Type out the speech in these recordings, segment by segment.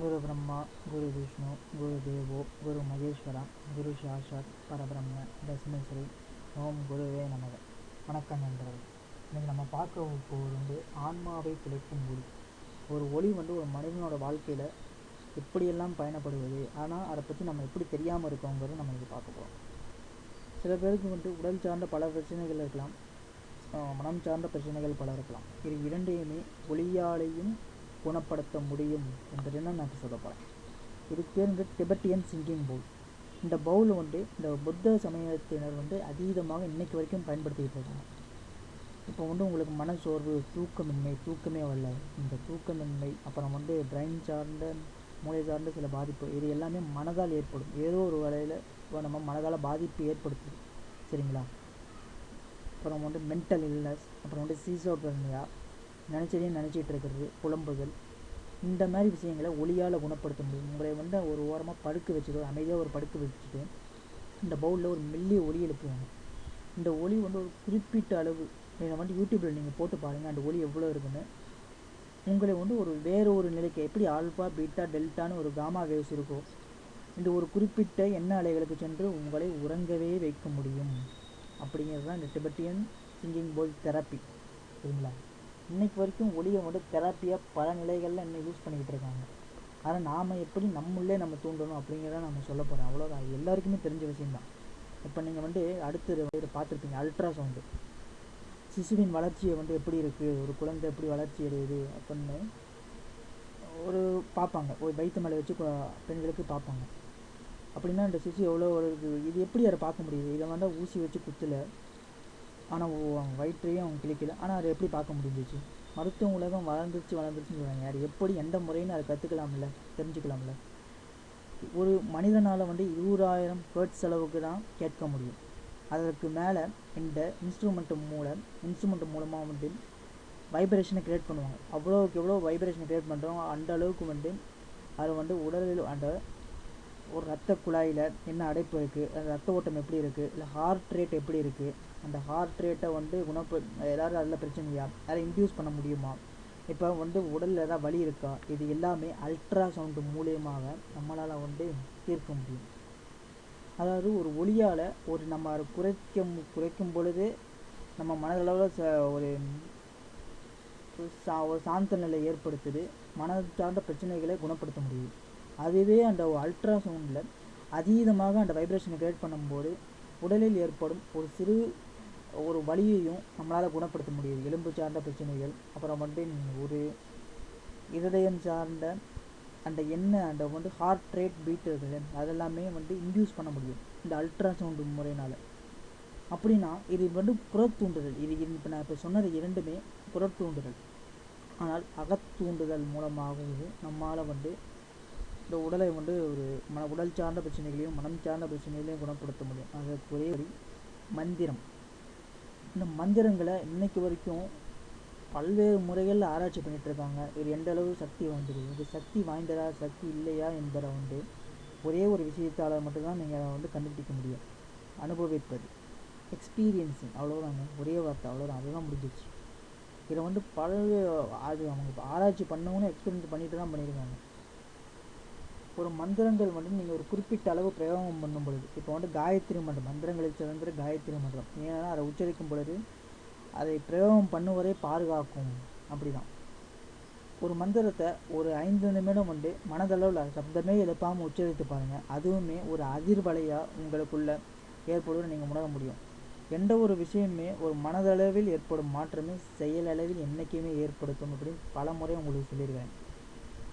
குரு பிரம்மா குரு விஷ்ணு குரு தேவோ குரு மகேஸ்வரா குரு சாஷாத் பரபிரம்ம தஸ்மை ஸ்ரீ ஓம் குருவே நமக. வணக்கம் நண்பர்களே. இன்னைக்கு நம்ம பார்க்க போவது வந்து ஆன்மாவை கிடைக்கும் ஒளி. ஒரு ஒளி வந்து ஒரு மனிதனோட வாழ்க்கையில் எப்படியெல்லாம் பயணப்படுவது ஆனால் அதை பற்றி நம்ம எப்படி தெரியாமல் இருக்கோங்கிறது நம்ம இது பார்க்க போகிறோம் சில பேருக்கு வந்து உடல் சார்ந்த பல பிரச்சனைகள் இருக்கலாம் மனம் சார்ந்த பிரச்சனைகள் பல இருக்கலாம். இது இரண்டையுமே ஒளியாலேயும் குணப்படுத்த முடியும் என்பதை நான் நான் சொல்ல போகிறேன் இதுக்கு பேர் வந்து டிபெட்டியன் சிங்கிங் பவுல் இந்த பவுல் வந்து இந்த புத்த சமயத்தினர் வந்து அதீதமாக இன்னைக்கு வரைக்கும் பயன்படுத்திக்கிட்டு இருக்காங்க. இப்போ வந்து உங்களுக்கு மனசோர்வு தூக்கமின்மை தூக்கமே வரல. இந்த தூக்கமின்மை அப்புறம் வந்து பிரெயின் சார்ந்த மூளை சார்ந்த சில பாதிப்பு இது எல்லாமே மனதால் ஏற்படும். ஏதோ ஒரு வகையில் நம்ம மனதால் பாதிப்பு ஏற்படுத்துது. சரிங்களா? அப்புறம் வந்து மென்டல் இல்னஸ் அப்புறம் வந்து சீசோபர்னியா நினச்சதையும் நினச்சிட்டு இருக்கிறது புலம்புகள். இந்த மாதிரி விஷயங்களை ஒளியால் குணப்படுத்த முடியும். உங்களை வந்து ஒரு ஓரமாக படுக்க வச்சுட்டு அமைதியாக ஒரு படுக்க வச்சுட்டு இந்த பவுலில் ஒரு மெல்லிய ஒளி எழுப்புவாங்க. இந்த ஒளி வந்து ஒரு குறிப்பிட்ட அளவு இதை வந்து யூடியூப்பில் நீங்கள் போட்டு பாருங்கள் அந்த ஒளி எவ்வளோ இருக்குன்னு. உங்களை வந்து ஒரு வேறு ஒரு நிலைக்கு எப்படி ஆல்ஃபா பீட்டா டெல்டான்னு ஒரு காமா வேவ்ஸ் இருக்கோ இந்த ஒரு குறிப்பிட்ட எண்ண அலைகளுக்கு சென்று உங்களை உறங்கவே வைக்க முடியும். அப்படிங்கிறது தான் இந்த டிபெட்டியன் சிங்கிங் போல் தெரப்பி. சரிங்களா? இன்னைக்கு வரைக்கும் ஒளியை வந்து தெரப்பியாக பல நிலைகளில் இன்னும் யூஸ் பண்ணிக்கிட்டு இருக்காங்க. ஆனால் நாம் எப்படி நம்மளே நம்ம தூண்டணும் அப்படிங்கிறத நம்ம சொல்ல போகிறோம் அவ்வளோதான் அது எல்லாருக்குமே தெரிஞ்ச விஷயம்தான். இப்போ நீங்கள் வந்து அடுத்து இதை பார்த்துருப்பீங்க. அல்ட்ரா சவுண்டு சிசுவின் வளர்ச்சியை வந்து எப்படி இருக்குது ஒரு குழந்தை எப்படி வளர்ச்சி அடையுது? அப்படின்னு ஒரு பார்ப்பாங்க. ஒரு வயிற்று மேலே வச்சு பெண்களுக்கு பார்ப்பாங்க. அப்படின்னா இந்த சிசு எவ்வளோ ஒரு இது எப்படி அதை பார்க்க முடியுது? இதை வந்து ஊசி வச்சு குத்துல ஆனால் அவன் வயிற்றையும் அவங்க கிழிக்கல. ஆனால் அதை எப்படி பார்க்க முடிஞ்சிச்சு? மருத்துவ உலகம் வளர்ந்துருச்சு வளர்ந்துருச்சுன்னு சொல்கிறாங்க யார்? எப்படி எந்த முறைன்னு அதை கற்றுக்கலாம்ல தெரிஞ்சுக்கலாம்ல. ஒரு மனிதனால் வந்து இருபதாயிரம் ஹெர்ட்ஸ் அளவுக்கு தான் கேட்க முடியும். அதற்கு மேலே இந்த இன்ஸ்ட்ருமெண்ட்டு மூலம் இன்ஸ்ட்ருமெண்ட் மூலமாக வந்து வைப்ரேஷனை க்ரியேட் பண்ணுவாங்க. அவ்வளோக்கு எவ்வளோ வைப்ரேஷனை கிரியேட் பண்ணுறோம் அந்த அளவுக்கு வந்து அது வந்து உடலில் அந்த ஒரு ரத்த குழாயில் என்ன அடைப்பு இருக்குது அந்த ரத்த ஓட்டம் எப்படி இருக்குது இல்லை ஹார்ட் ரேட் எப்படி இருக்குது அந்த ஹார்ட் ரேட்டை வந்து குணப்ப ஏதாவது அதில் பிரச்சனையா? அதை இன்டியூஸ் பண்ண முடியுமா? இப்போ வந்து உடலில் ஏதாவது வலி இருக்கா? இது எல்லாமே அல்ட்ரா சவுண்டு மூலியமாக நம்மளால் வந்து தீர்க்க முடியும். அதாவது ஒரு ஒளியால் ஒரு நம்ம அதை குறைக்கும் குறைக்கும் பொழுது நம்ம மனதளவில் ச ஒரு ஒரு சா ஒரு சாந்த நிலை ஏற்படுத்துது. மன சார்ந்த பிரச்சனைகளை குணப்படுத்த முடியும். அதுவே அந்த அல்ட்ரா சவுண்டில் அதீதமாக அந்த வைப்ரேஷனை கிரியேட் பண்ணும்போது உடலில் ஏற்படும் ஒரு சிறு ஒரு வலியையும் நம்மளால் குணப்படுத்த முடியுது. எலும்பு சார்ந்த பிரச்சனைகள் அப்புறம் வந்து ஒரு இருதயம் சார்ந்த அந்த எண்ணெய் அந்த வந்து ஹார்ட் ரேட் பீட் இருக்குது அதெல்லாமே வந்து இன்டியூஸ் பண்ண முடியும். இந்த அல்ட்ரா சவுண்டு முறையினால். அப்படின்னா இது வந்து புறத்தூண்டுதல் இது இப்போ நான் இப்போ சொன்னது இரண்டுமே புறத்தூண்டுதல் ஆனால் அகத்தூண்டுதல் மூலமாகவே நம்மால் வந்து இந்த உடலை வந்து ஒரு மன உடல் சார்ந்த பிரச்சனைகளையும் மனம் சார்ந்த பிரச்சனைகளையும் குணப்படுத்த முடியும். அதற்குரிய மந்திரம். இந்த மந்திரங்களை இன்னைக்கு வரைக்கும் பல்வேறு முறைகளில் ஆராய்ச்சி பண்ணிகிட்ருக்காங்க இருக்காங்க. இது எந்த அளவு சக்தி வாய்ந்தது? இது சக்தி வாய்ந்ததா சக்தி இல்லையா என்பதை வந்து ஒரே ஒரு விஷயத்தால் மட்டும்தான் நீங்கள் வந்து கண்டுபிடிக்க முடியும். அனுபவிப்பது. எக்ஸ்பீரியன்ஸிங் அவ்வளோதாங்க ஒரே வார்த்தை. அவ்வளோதான் அதுதான் முடிஞ்சிச்சு இதை வந்து பல அது அவங்க ஆராய்ச்சி பண்ணவங்களும் எக்ஸ்பீரியன்ஸ் பண்ணிட்டு தான் பண்ணியிருக்காங்க. ஒரு மந்திரங்கள் மட்டும் நீங்கள் ஒரு குறிப்பிட்ட அளவு பிரயோகம் பண்ணும் பொழுது இப்போ வந்து காயத்ரி மந்திரம் மந்திரங்களில் சிறந்த காயத்ரி மந்திரம் ஏன்னா அதை உச்சரிக்கும் பொழுது அதை பிரயோகம் பண்ணுவதை பாதுகாக்கும். அப்படிதான். ஒரு மந்திரத்தை ஒரு ஐந்து நிமிடம் வந்து மனதளவில் சப்தமே எழுப்பாமல் உச்சரித்து பாருங்கள் அதுவுமே ஒரு அதிர்வலையாக உங்களுக்குள்ள ஏற்படுவதை நீங்கள் உணர முடியும். எந்த ஒரு விஷயமே ஒரு மனதளவில் ஏற்படும் மாற்றமே செயலளவில் என்றைக்குமே ஏற்படுத்தும் அப்படின்னு பல முறை உங்களுக்கு சொல்லியிருக்கேன்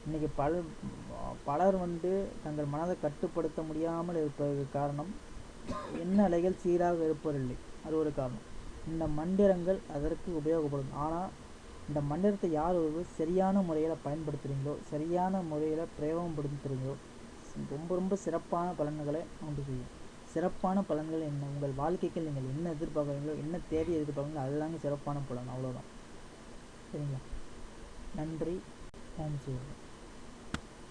இன்றைக்கி பல பலர் வந்து தங்கள் மனதை கட்டுப்படுத்த முடியாமல் இருப்பதற்கு காரணம் என்ன அலைகள் சீராக இருப்பதில்லை. அது ஒரு காரணம். இந்த மந்திரங்கள் அதற்கு உபயோகப்படும். ஆனால் இந்த மந்திரத்தை யார் ஒரு சரியான முறையில் பயன்படுத்துகிறீங்களோ சரியான முறையில் பிரயோகப்படுத்துகிறீங்களோ ரொம்ப ரொம்ப சிறப்பான பலன்களை உண்டு செய்யும். சிறப்பான பலன்கள் என்ன? உங்கள் வாழ்க்கைக்கு நீங்கள் என்ன எதிர்பார்க்குறீங்களோ என்ன தேவையை எதிர்பார்க்குறீங்களோ அதுதாங்க சிறப்பான பலன். அவ்வளோதான் சரிங்களா? நன்றி. ஓம் சிவம்